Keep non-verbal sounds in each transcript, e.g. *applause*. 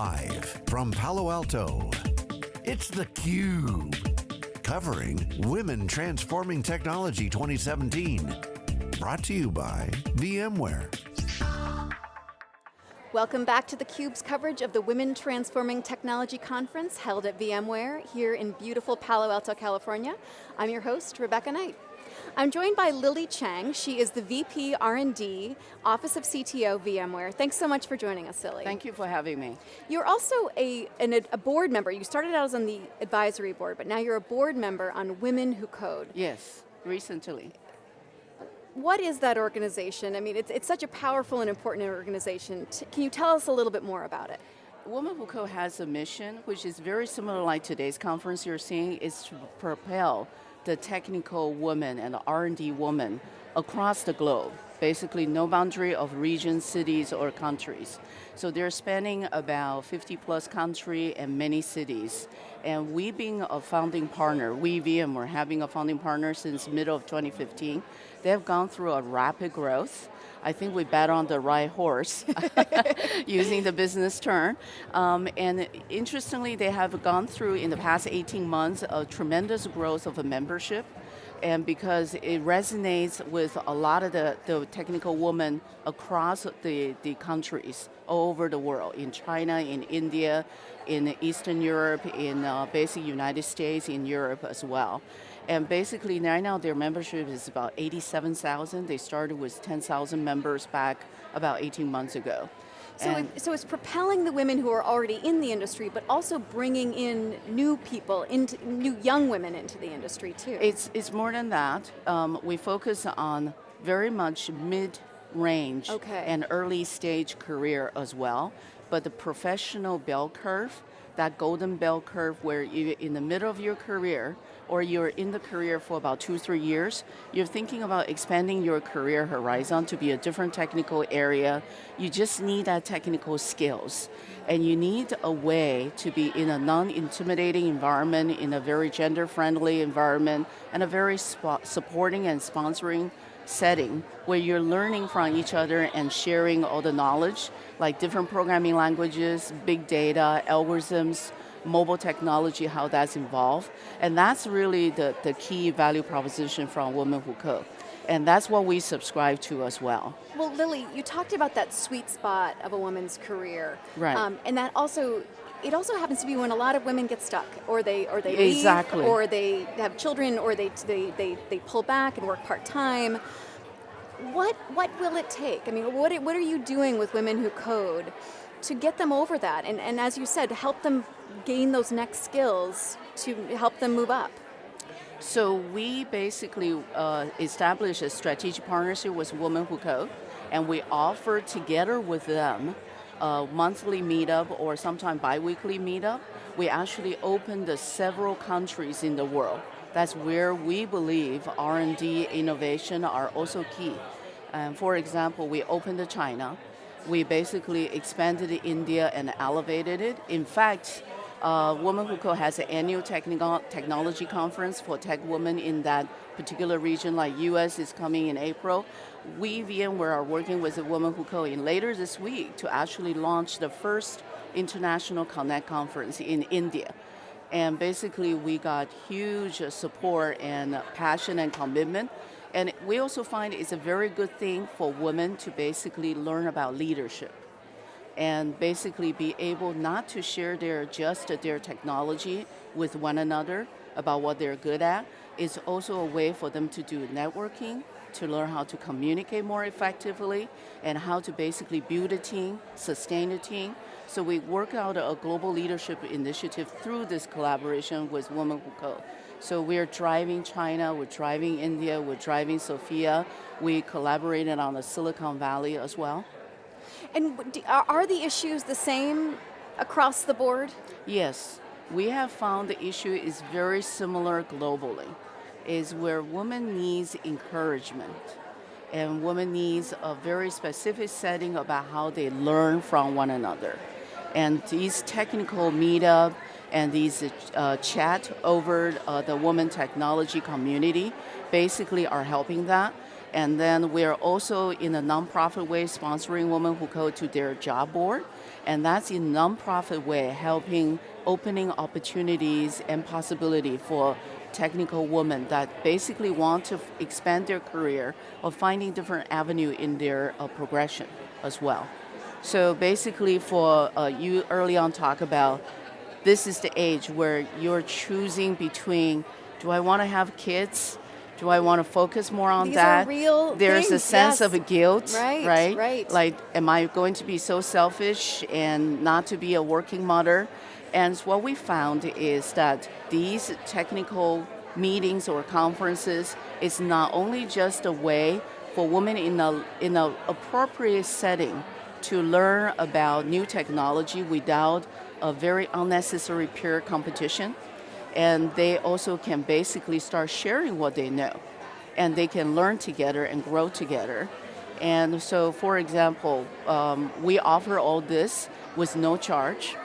Live from Palo Alto, it's theCUBE. Covering Women Transforming Technology 2017. Brought to you by VMware. Welcome back to theCUBE's coverage of the Women Transforming Technology Conference held at VMware here in beautiful Palo Alto, California. I'm your host, Rebecca Knight. I'm joined by Lily Chang. She is the VP R&D, Office of CTO, VMware. Thanks so much for joining us, Lily. Thank you for having me. You're also a, an, a board member. You started out as on the advisory board, but now you're a board member on Women Who Code. Yes, recently. What is that organization? I mean, it's, it's such a powerful and important organization. Can you tell us a little bit more about it? Women Who Code has a mission, which is very similar like today's conference you're seeing, is to propel the technical woman and the R&D woman across the globe. Basically no boundary of regions, cities, or countries. So they're spanning about 50 plus country and many cities. And we being a founding partner, we VMware having a founding partner since middle of 2015, they have gone through a rapid growth. I think we bet on the right horse, *laughs* using the business term. Um, and interestingly, they have gone through in the past 18 months a tremendous growth of a membership and because it resonates with a lot of the, the technical women across the, the countries all over the world, in China, in India, in Eastern Europe, in uh, basic United States, in Europe as well. And basically right now their membership is about 87,000. They started with 10,000 members back about 18 months ago. So, it, so it's propelling the women who are already in the industry, but also bringing in new people, into new young women into the industry too. It's, it's more than that. Um, we focus on very much mid-range okay. and early stage career as well, but the professional bell curve, that golden bell curve where you're in the middle of your career, or you're in the career for about two, three years, you're thinking about expanding your career horizon to be a different technical area, you just need that technical skills. And you need a way to be in a non-intimidating environment, in a very gender-friendly environment, and a very supporting and sponsoring setting where you're learning from each other and sharing all the knowledge, like different programming languages, big data, algorithms, mobile technology, how that's involved. And that's really the, the key value proposition from Women Who Code. And that's what we subscribe to as well. Well, Lily, you talked about that sweet spot of a woman's career. Right. Um, and that also, it also happens to be when a lot of women get stuck, or they or they exactly. leave, or they have children, or they, they, they, they pull back and work part-time. What, what will it take? I mean, what, what are you doing with Women Who Code to get them over that? And, and as you said, help them gain those next skills to help them move up? So we basically uh, established a strategic partnership with Women Who Code, and we offer together with them a monthly meetup or sometimes bi-weekly meetup. We actually opened several countries in the world. That's where we believe R&D innovation are also key. Um, for example, we opened China. We basically expanded India and elevated it. In fact, uh, Women Who Code has an annual technology conference for tech women in that particular region, like US is coming in April. We, VMware, are working with the Women Who Code in later this week to actually launch the first International Connect conference in India. And basically we got huge support and passion and commitment. And we also find it's a very good thing for women to basically learn about leadership and basically be able not to share their just their technology with one another about what they're good at. It's also a way for them to do networking, to learn how to communicate more effectively, and how to basically build a team, sustain a team. So we work out a global leadership initiative through this collaboration with Women Who Code. So we're driving China, we're driving India, we're driving Sofia. We collaborated on the Silicon Valley as well. And are the issues the same across the board? Yes. We have found the issue is very similar globally, is where women needs encouragement and women needs a very specific setting about how they learn from one another. And these technical meetup and these uh, chat over uh, the woman technology community basically are helping that. And then we're also in a nonprofit way sponsoring Women Who go to their job board. and that's in nonprofit way, helping opening opportunities and possibility for technical women that basically want to expand their career or finding different avenue in their uh, progression as well. So basically for uh, you early on talk about this is the age where you're choosing between do I want to have kids do I want to focus more on These that? Real There's things, a sense yes. of a guilt, Right, right? right. Like, am I going to be so selfish and not to be a working mother? And what we found is that these technical meetings or conferences is not only just a way for women in a in an appropriate setting to learn about new technology without a very unnecessary peer competition, and they also can basically start sharing what they know. And they can learn together and grow together. And so for example um, we offer all this with no charge.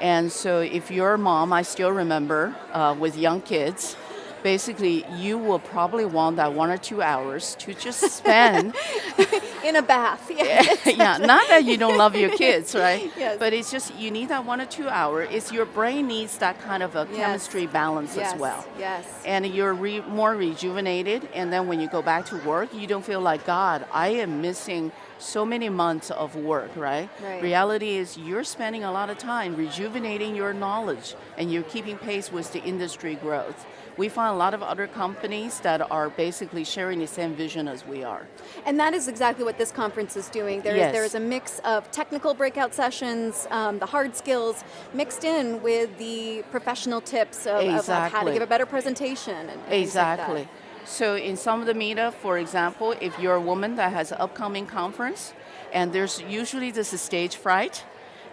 And so if you're a mom i still remember uh, with young kids basically you will probably want that one or two hours to just spend *laughs* In a bath, yeah. *laughs* yeah, not that you don't love your *laughs* kids, right? Yes. But it's just you need that one or two hour. It's your brain needs that kind of a Yes. chemistry balance yes, as well. Yes. And you're re- more rejuvenated, and then when you go back to work, you don't feel like God. I am missing so many months of work, right? Right. Reality is you're spending a lot of time rejuvenating your knowledge, and you're keeping pace with the industry growth. We find a lot of other companies that are basically sharing the same vision as we are. And that is exactly what this conference is doing. There is Yes. there is a mix of technical breakout sessions, um, the hard skills, mixed in with the professional tips of, of- of how to give a better presentation. And, and things like. Exactly. So in some of the meetup, for example, if you're a woman that has an upcoming conference, and there's usually this stage fright,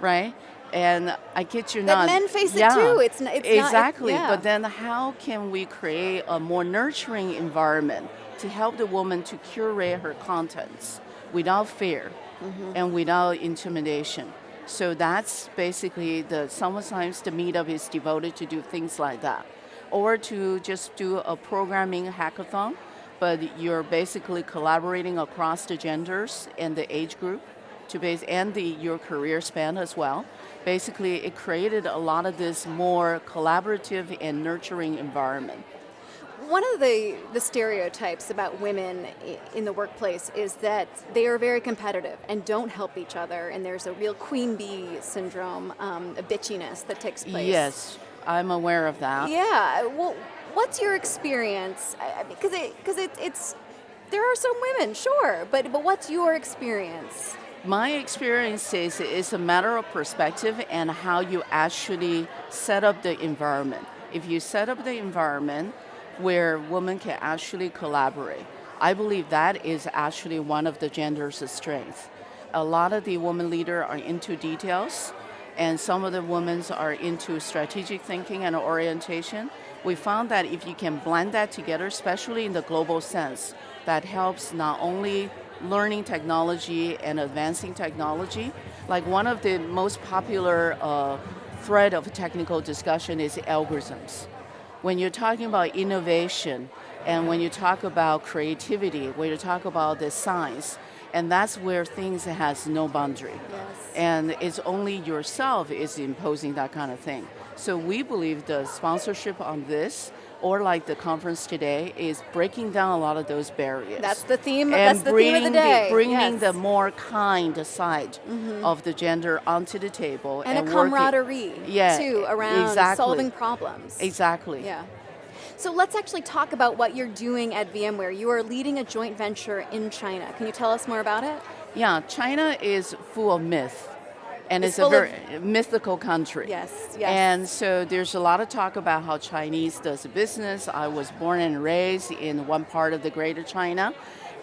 right? And I kid you That not. men face it too. It's n- it's not- it- exactly. yeah. But then how can we create a more nurturing environment to help the woman to curate her contents without fear Mm-hmm. and without intimidation? So that's basically the sometimes the meetup is devoted to do things like that, or to just do a programming hackathon, but you're basically collaborating across the genders and the age group to base and the your career span as well. Basically, it created a lot of this more collaborative and nurturing environment. One of the, the stereotypes about women in the workplace is that they are very competitive and don't help each other, and there's a real queen bee syndrome, um, a bitchiness that takes place. Yes, I'm aware of that. Yeah. Well, what's your experience? Because it, because it, it's there are some women, sure, but but what's your experience? My experience is it's a matter of perspective and how you actually set up the environment. If you set up the environment where women can actually collaborate, I believe that is actually one of the gender's strengths. A lot of the women leaders are into details, and some of the women are into strategic thinking and orientation. We found that if you can blend that together, especially in the global sense, that helps not only learning technology and advancing technology. Like one of the most popular uh, thread of technical discussion is algorithms. When you're talking about innovation and when you talk about creativity, when you talk about the science, and that's where things has no boundary. Yes. And it's only yourself is imposing that kind of thing. So we believe the sponsorship on this, or like the conference today, is breaking down a lot of those barriers. That's the theme. and that's the theme of the bringing day. bringing yes. The more kind side mm-hmm. of the gender onto the table and, a working- camaraderie Yeah, too around exactly. solving problems. Exactly. Yeah. So let's actually talk about what you're doing at VMware. You are leading a joint venture in China. Can you tell us more about it? Yeah, China is full of myth, and It's it's, a very mythical country. Yes, yes. And so there's a lot of talk about how Chinese does business. I was born and raised in one part of the Greater China,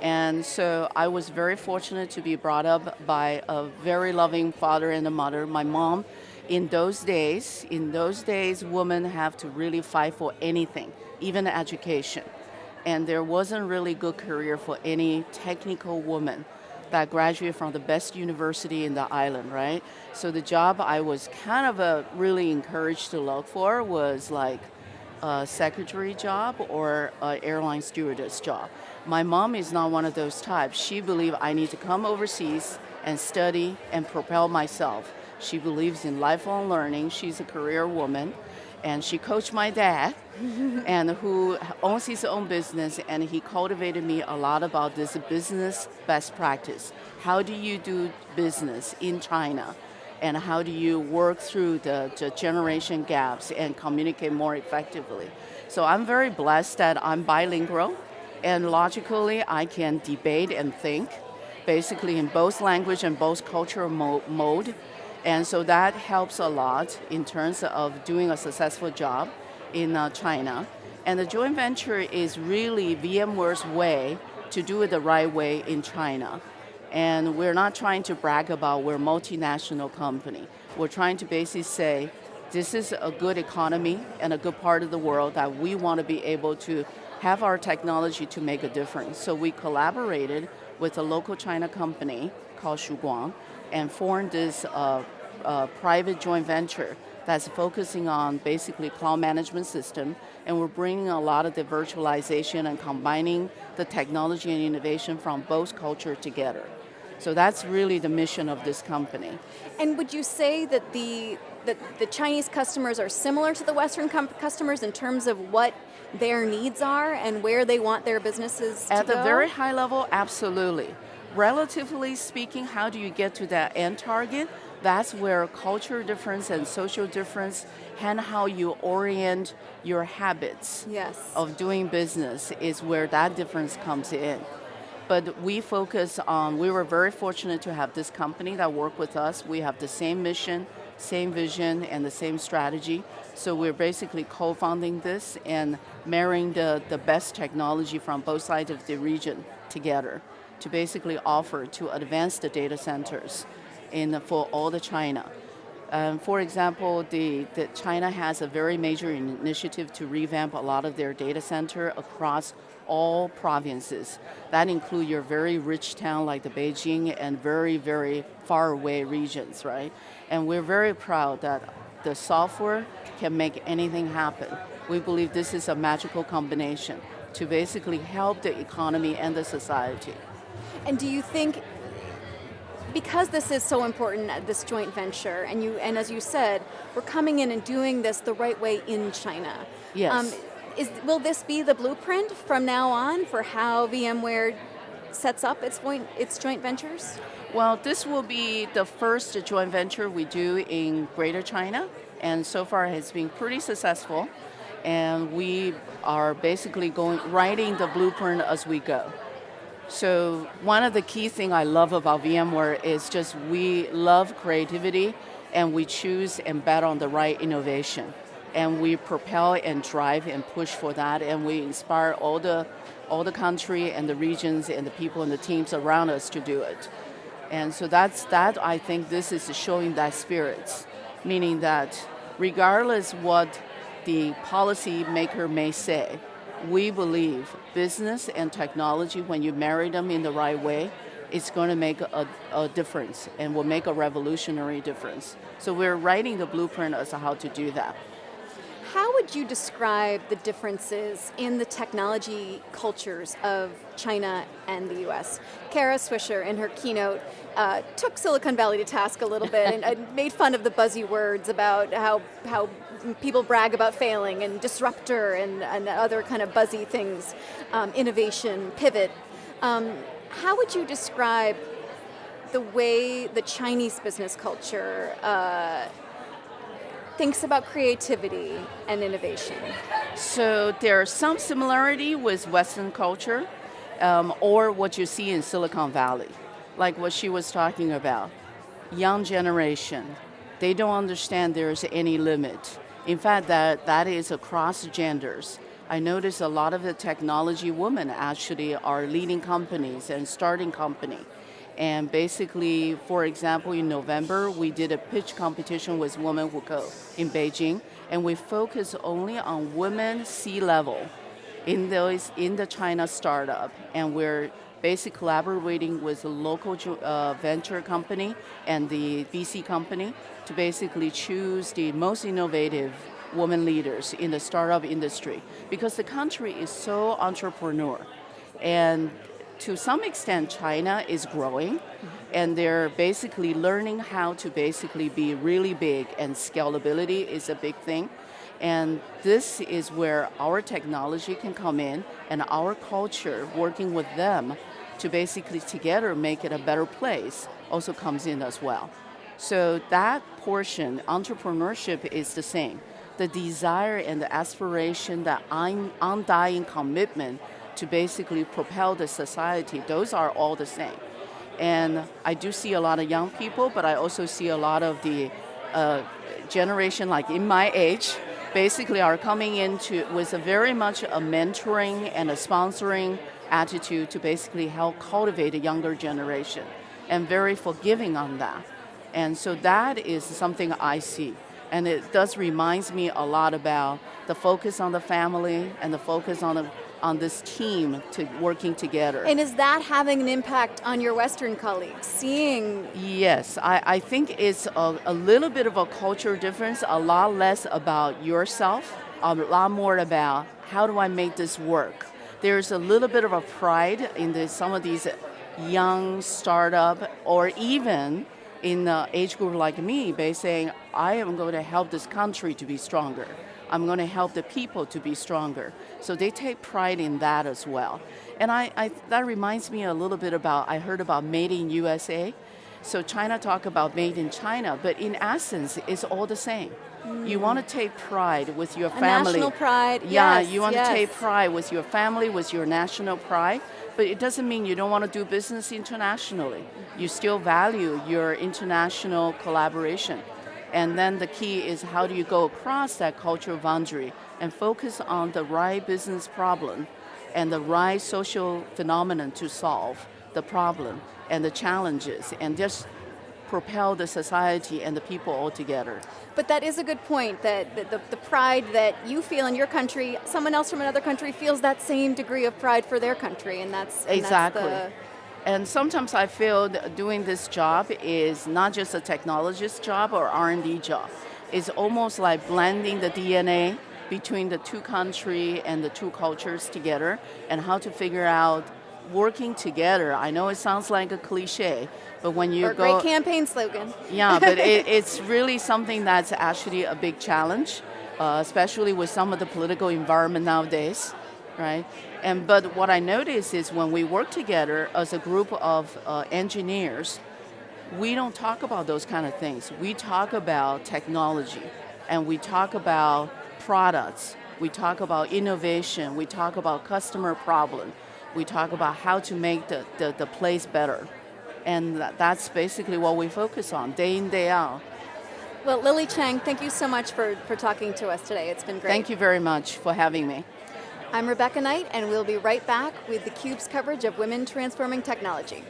and so I was very fortunate to be brought up by a very loving father and a mother. My mom, in those days, in those days, women have to really fight for anything, even education. And there wasn't really good career for any technical woman that graduated from the best university in the island, right? So the job I was kind of uh, really encouraged to look for was like a secretary job or an airline stewardess job. My mom is not one of those types. She believed I need to come overseas and study and propel myself. She believes in lifelong learning. She's a career woman. And she coached my dad, and who owns his own business, and he cultivated me a lot about this business best practice. How do you do business in China? And how do you work through the, the generation gaps and communicate more effectively? So I'm very blessed that I'm bilingual, and logically I can debate and think basically in both language and both cultural mo mode. And so that helps a lot in terms of doing a successful job in uh, China. And the joint venture is really VMware's way to do it the right way in China. And we're not trying to brag about we're a multinational company. We're trying to basically say, this is a good economy and a good part of the world that we want to be able to have our technology to make a difference. So we collaborated with a local China company called Shuguang and formed this uh, uh, private joint venture that's focusing on basically cloud management system and we're bringing a lot of the virtualization and combining the technology and innovation from both culture together. So that's really the mission of this company. And would you say that the that the Chinese customers are similar to the Western customers in terms of what their needs are and where they want their businesses At to the very high level, absolutely. Relatively speaking, how do you get to that end target? That's where culture difference and social difference and how you orient your habits yes. of doing business is where that difference comes in. But we focus on, we were very fortunate to have this company that worked with us. We have the same mission, same vision, and the same strategy. So we're basically co-founding this and marrying the, the best technology from both sides of the region together to basically offer to advance the data centers in, for all the China. Um, for example, the, the China has a very major initiative to revamp a lot of their data center across all provinces. That include your very rich town like the Beijing and very, very far away regions, right? And we're very proud that the software can make anything happen. We believe this is a magical combination to basically help the economy and the society. And do you think because this is so important, uh, this joint venture, and you and as you said, we're coming in and doing this the right way in China. Yes. Um, is, will this be the blueprint from now on for how VMware sets up its joint, its joint ventures? Well, this will be the first joint venture we do in Greater China, and so far it's been pretty successful. And we are basically going writing the blueprint as we go. So one of the key things I love about VMware is just we love creativity and we choose and bet on the right innovation. And we propel and drive and push for that and we inspire all the, all the country and the regions and the people and the teams around us to do it. And so that's that, I think this is showing that spirit, meaning that regardless what the policymaker may say, we believe business and technology, when you marry them in the right way, it's going to make a, a, difference and will make a revolutionary difference. So we're writing the blueprint as to how to do that. How would you describe the differences in the technology cultures of China and the US? Kara Swisher, in her keynote, uh, took Silicon Valley to task a little bit and, and *laughs* made fun of the buzzy words about how, how people brag about failing and disruptor and, and other kind of buzzy things, um, innovation, pivot. Um, how would you describe the way the Chinese business culture uh, thinks about creativity and innovation? So there's some similarity with Western culture um, or what you see in Silicon Valley, like what she was talking about. Young generation, they don't understand there's any limit. In fact, that, that is across genders. I notice a lot of the technology women actually are leading companies and starting company. And basically, for example, in November, we did a pitch competition with Women Who Code in Beijing, and we focus only on women C-level in those in the China startup, and we're basically collaborating with a local uh, venture company and the VC company to basically choose the most innovative women leaders in the startup industry because the country is so entrepreneur. And to some extent, China is growing, and they're basically learning how to basically be really big, and scalability is a big thing. And this is where our technology can come in, and our culture, working with them to basically together make it a better place, also comes in as well. So that portion, entrepreneurship is the same. The desire and the aspiration, the undying commitment to basically propel the society, those are all the same. And I do see a lot of young people, but I also see a lot of the uh, generation like in my age, basically are coming into with a very much a mentoring and a sponsoring attitude to basically help cultivate a younger generation and very forgiving on that. And so that is something I see. And it does reminds me a lot about the focus on the family and the focus on the on this team to working together. And is that having an impact on your Western colleagues, seeing? Yes, I, I think it's a, a little bit of a cultural difference, a lot less about yourself, a lot more about how do I make this work. There's a little bit of a pride in the, some of these young startup or even in the age group like me by saying, I am going to help this country to be stronger. I'm going to help the people to be stronger. So they take pride in that as well. And I, I, that reminds me a little bit about, I heard about made in USA. So China talk about made in China, but in essence, it's all the same. Mm. You want to take pride with your a family. national pride, Yeah, yes, you want yes. to take pride with your family, with your national pride, but it doesn't mean you don't want to do business internationally. You still value your international collaboration. And then the key is how do you go across that cultural boundary and focus on the right business problem and the right social phenomenon to solve the problem and the challenges and just propel the society and the people all together. But that is a good point, that the, the, the, pride that you feel in your country, someone else from another country feels that same degree of pride for their country, and that's and Exactly. That's and sometimes I feel doing this job is not just a technologist job or R&D job. It's almost like blending the DNA between the two country and the two cultures together and how to figure out working together. I know it sounds like a cliche, but when you or go... great campaign slogan. Yeah, but it, *laughs* it's really something that's actually a big challenge, uh, especially with some of the political environment nowadays right? And but what I notice is when we work together as a group of uh, engineers, we don't talk about those kind of things. We talk about technology, and we talk about products. We talk about innovation. We talk about customer problem. We talk about how to make the, the, the place better. And that's basically what we focus on, day in, day out. Well, Lily Chang, thank you so much for, for talking to us today. It's been great. Thank you very much for having me. I'm Rebecca Knight, and we'll be right back with theCUBE's coverage of Women Transforming Technology.